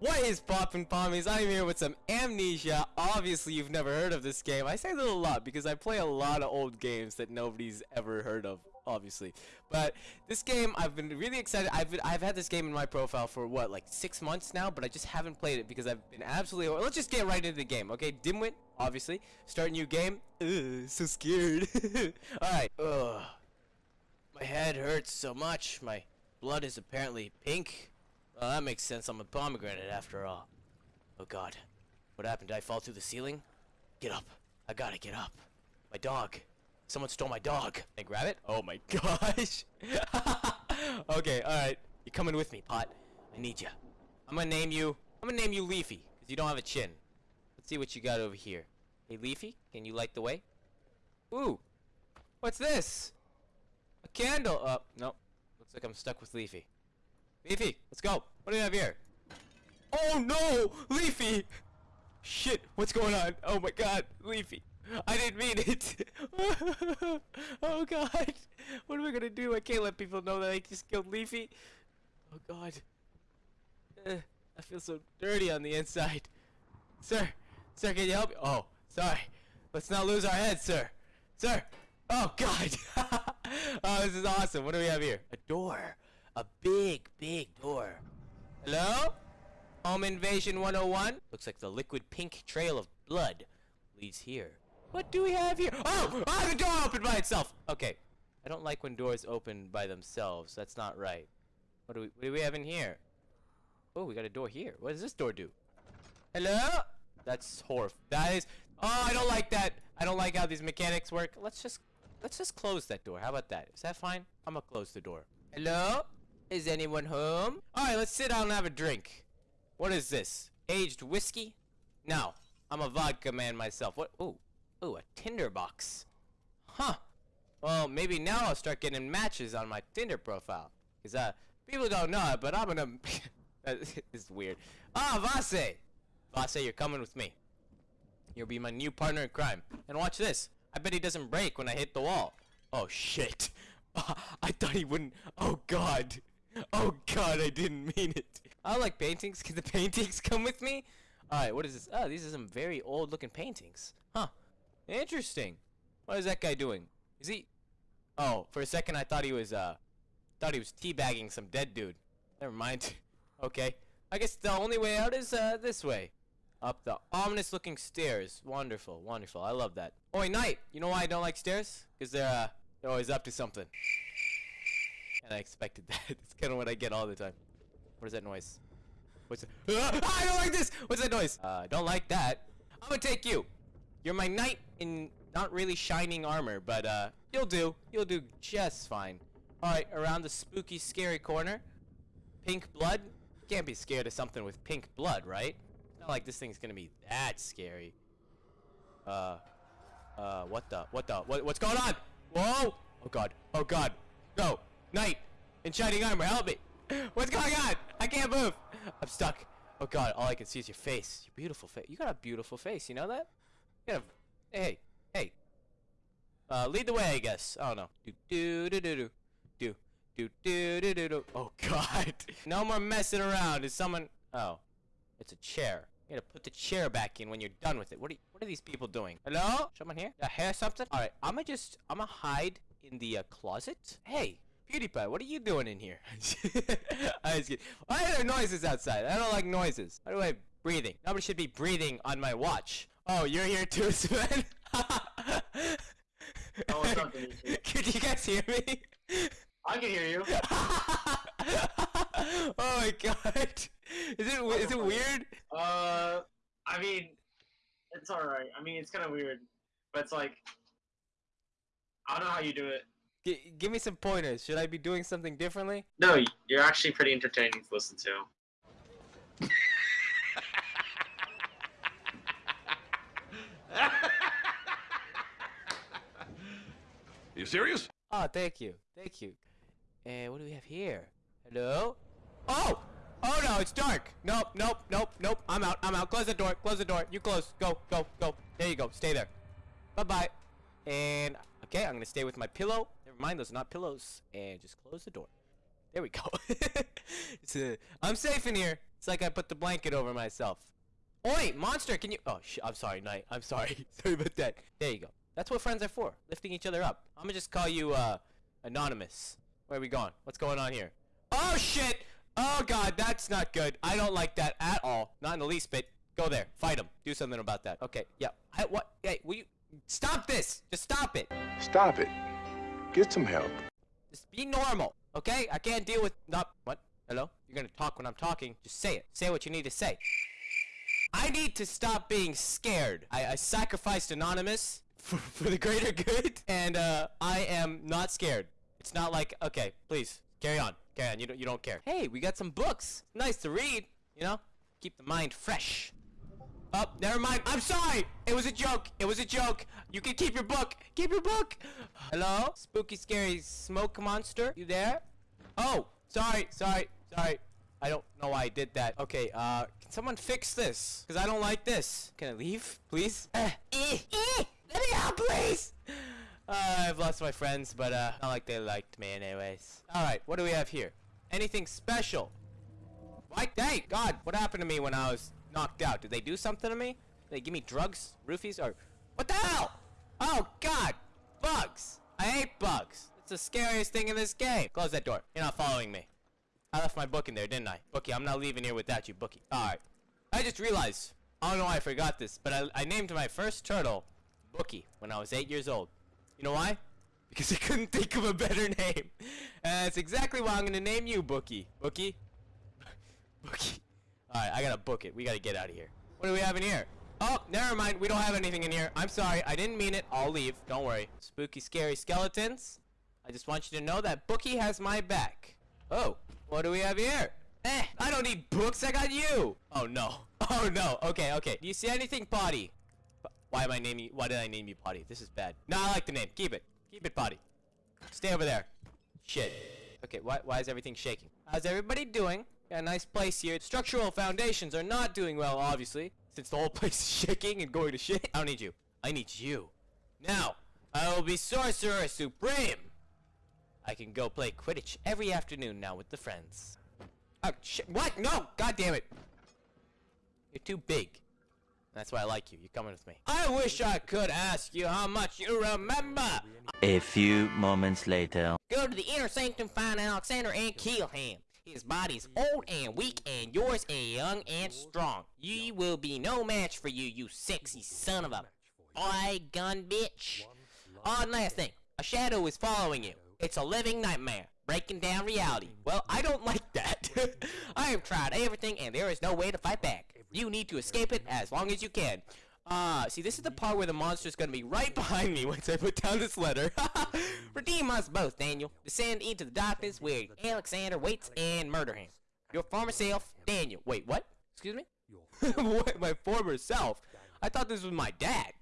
What is poppin' pommies? I'm here with some Amnesia. Obviously, you've never heard of this game. I say that a lot because I play a lot of old games that nobody's ever heard of, obviously. But this game, I've been really excited. I've been, I've had this game in my profile for what, like six months now, but I just haven't played it because I've been absolutely. Let's just get right into the game, okay? Dimwit, obviously. Start new game. Ugh, so scared. All right. Ugh. My head hurts so much. My blood is apparently pink. Well, that makes sense. I'm a pomegranate after all. Oh god. What happened? Did I fall through the ceiling? Get up. I gotta get up. My dog. Someone stole my dog. Can I grab it? Oh my gosh. okay, alright. You're coming with me, Pot. I need you. I'm gonna name you... I'm gonna name you Leafy, because you don't have a chin. Let's see what you got over here. Hey, Leafy, can you light the way? Ooh. What's this? A candle. Uh, no. Looks like I'm stuck with Leafy. Leafy, let's go. What do we have here? Oh no! Leafy! Shit, what's going on? Oh my god, Leafy. I didn't mean it. oh god. What am I gonna do? I can't let people know that I just killed Leafy. Oh god. Uh, I feel so dirty on the inside. Sir, sir, can you help me? Oh, sorry. Let's not lose our heads, sir. Sir. Oh god. oh, this is awesome. What do we have here? A door. A big, big door. Hello? Home Invasion 101? Looks like the liquid pink trail of blood leads here. What do we have here? Oh! Oh, the door opened by itself! Okay. I don't like when doors open by themselves. That's not right. What do we, what do we have in here? Oh, we got a door here. What does this door do? Hello? That's horrible. That is... Oh, I don't like that. I don't like how these mechanics work. Let's just... Let's just close that door. How about that? Is that fine? I'm gonna close the door. Hello? Is anyone home? Alright, let's sit down and have a drink. What is this? Aged whiskey? No. I'm a vodka man myself. What? Ooh. Ooh, a Tinder box. Huh. Well, maybe now I'll start getting matches on my Tinder profile. Because, uh, people don't know it, but I'm gonna... is weird. Ah, Vase! Vase, you're coming with me. You'll be my new partner in crime. And watch this. I bet he doesn't break when I hit the wall. Oh, shit. I thought he wouldn't. Oh, God. Oh god, I didn't mean it. I like paintings. Can the paintings come with me? Alright, what is this? Oh, these are some very old looking paintings. Huh. Interesting. What is that guy doing? Is he... Oh, for a second I thought he was, uh... Thought he was teabagging some dead dude. Never mind. okay. I guess the only way out is, uh, this way. Up the ominous looking stairs. Wonderful, wonderful. I love that. Oh, Knight. You know why I don't like stairs? Because they're, uh, they're always up to something. And I expected that. It's kind of what I get all the time. What is that noise? What's that? Ah, I don't like this! What's that noise? Uh, don't like that. I'm gonna take you. You're my knight in not really shining armor, but uh, you'll do. You'll do just fine. Alright, around the spooky, scary corner. Pink blood? Can't be scared of something with pink blood, right? It's not like this thing's gonna be that scary. Uh, uh, what the, what the, what, what's going on? Whoa! Oh god, oh god, go! Knight in shining armor, help me! What's going on? I can't move! I'm stuck. Oh god, all I can see is your face. Your beautiful face. You got a beautiful face, you know that? You got a hey, hey. Uh, lead the way, I guess. I don't know. Do do do do do. Do do do do do do. Oh god. no more messing around. Is someone Oh. It's a chair. You gotta put the chair back in when you're done with it. What are you... what are these people doing? Hello? Someone here? Did I hear something? Alright, I'ma just I'ma hide in the uh, closet. Hey, PewDiePie, what are you doing in here? I was kidding. Why are there noises outside? I don't like noises. By the way, breathing. Nobody should be breathing on my watch. Oh, you're here too, Sven? oh, Could you guys hear me? I can hear you. oh my god. Is it is it weird? Uh, I mean, it's alright. I mean, it's kind of weird, but it's like, I don't know how you do it. G give me some pointers. Should I be doing something differently? No, you're actually pretty entertaining to listen to. you serious? Oh, thank you. Thank you. And what do we have here? Hello? Oh! Oh no, it's dark. Nope, nope, nope, nope. I'm out. I'm out. Close the door. Close the door. You close. Go, go, go. There you go. Stay there. Bye-bye. And, okay, I'm going to stay with my pillow mind those not pillows and just close the door there we go I'm safe in here It's like I put the blanket over myself. Oi, monster, can you? Oh, I'm sorry, Knight. I'm sorry. sorry about that. There you go. That's what friends are for, lifting each other up. I'm gonna just call you, uh, anonymous. Where are we going? What's going on here? Oh shit! Oh god, that's not good. I don't like that at all. Not in the least bit. Go there, fight him. Do something about that. Okay, yeah. I, what? Hey, will you stop this? Just stop it. Stop it. Get some help. Just be normal, okay? I can't deal with not what? Hello? You're gonna talk when I'm talking. Just say it. Say what you need to say. I need to stop being scared. I, I sacrificed Anonymous for, for the greater good, and uh, I am not scared. It's not like okay, please carry on, carry on. You don't you don't care. Hey, we got some books. Nice to read. You know, keep the mind fresh. Oh, never mind. I'm sorry. It was a joke. It was a joke. You can keep your book. Keep your book. Hello? Spooky, scary smoke monster? You there? Oh, sorry, sorry, sorry. I don't know why I did that. Okay, uh, can someone fix this? Because I don't like this. Can I leave, please? Eh, eh, eh, let me out, please! Uh, I've lost my friends, but, uh, not like they liked me anyways. Alright, what do we have here? Anything special? What? Hey, God, what happened to me when I was knocked out? Did they do something to me? They give me drugs, roofies, or what the hell? Oh God, bugs! I hate bugs. It's the scariest thing in this game. Close that door. You're not following me. I left my book in there, didn't I? Bookie, I'm not leaving here without you, Bookie. All right. I just realized. I don't know why I forgot this, but I, I named my first turtle Bookie when I was eight years old. You know why? Because I couldn't think of a better name. And that's exactly why I'm gonna name you Bookie. Bookie, Bookie. Alright, I gotta book it. We gotta get out of here. What do we have in here? Oh, never mind. We don't have anything in here. I'm sorry. I didn't mean it. I'll leave. Don't worry. Spooky, scary skeletons. I just want you to know that Bookie has my back. Oh, what do we have here? Eh, I don't need books. I got you. Oh, no. Oh, no. Okay, okay. Do you see anything, Potty? Why am I naming you? Why did I name you Potty? This is bad. No, I like the name. Keep it. Keep it, Potty. Stay over there. Shit. Okay, why, why is everything shaking? How's everybody doing? A nice place here. Structural foundations are not doing well, obviously, since the whole place is shaking and going to shit. I don't need you. I need you. Now, I will be Sorcerer Supreme. I can go play Quidditch every afternoon now with the friends. Oh, shit. What? No! God damn it. You're too big. That's why I like you. You're coming with me. I wish I could ask you how much you remember. A few moments later. Go to the inner sanctum, find Alexander, and kill him. His body's old and weak, and yours is young and strong. Ye will be no match for you, you sexy son of a gun bitch. And last thing, a shadow is following you. It's a living nightmare, breaking down reality. Well, I don't like that. I have tried everything, and there is no way to fight back. You need to escape it as long as you can. Ah, see, this is the part where the monster's gonna be right behind me once I put down this letter. Redeem us both, Daniel. Descend into the darkness where Alexander waits and murder him. Your former self, Daniel. Wait, what? Excuse me? what? My former self? I thought this was my dad.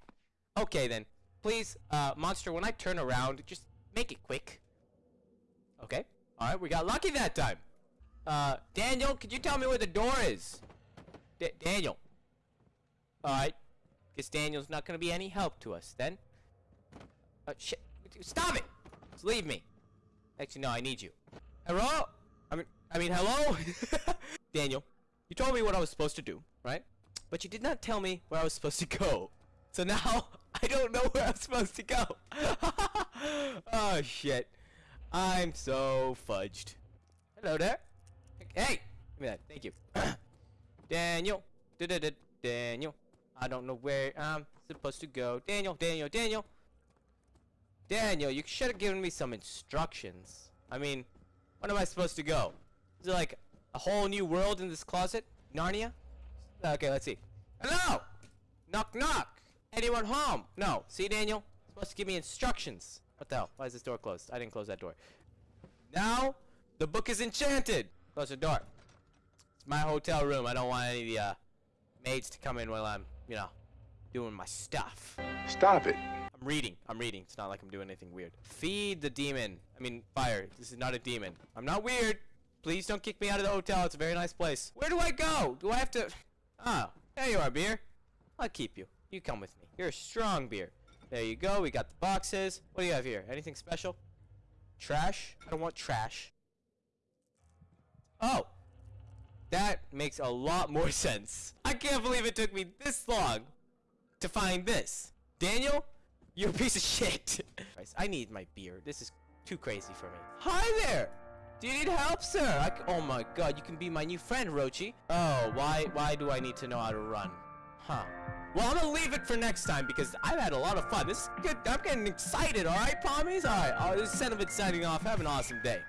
Okay, then. Please, uh, monster, when I turn around, just make it quick. Okay. Alright, we got lucky that time. Uh, Daniel, could you tell me where the door is? D Daniel. Alright. Guess Daniel's not gonna be any help to us then. Uh, shit. Stop it! Just leave me. Actually, no, I need you. Hello? I mean, I mean, hello? Daniel, you told me what I was supposed to do, right? But you did not tell me where I was supposed to go. So now, I don't know where I'm supposed to go. oh, shit. I'm so fudged. Hello there. Hey! Give me that. Thank you. Daniel. Daniel. I don't know where I'm supposed to go. Daniel, Daniel, Daniel. Daniel, you should have given me some instructions. I mean, when am I supposed to go? Is it like a whole new world in this closet? Narnia? Okay, let's see. Hello! Knock knock! Anyone home? No. See, Daniel? You're supposed to give me instructions. What the hell? Why is this door closed? I didn't close that door. Now, the book is enchanted! Close the door. It's my hotel room. I don't want any of the, uh, maids to come in while I'm, you know, doing my stuff. Stop it. I'm reading. I'm reading. It's not like I'm doing anything weird. Feed the demon. I mean, fire. This is not a demon. I'm not weird. Please don't kick me out of the hotel. It's a very nice place. Where do I go? Do I have to... Oh, there you are, beer. I'll keep you. You come with me. You're a strong beer. There you go. We got the boxes. What do you have here? Anything special? Trash? I don't want trash. Oh. That makes a lot more sense. I can't believe it took me this long to find this. Daniel, you're a piece of shit. I need my beer. This is too crazy for me. Hi there. Do you need help, sir? Oh my god, you can be my new friend, Rochi. Oh, why why do I need to know how to run? Huh. Well, I'm gonna leave it for next time because I've had a lot of fun. This is good. I'm getting excited, alright, Pommies? Alright, oh, this is Cinnamon signing off. Have an awesome day.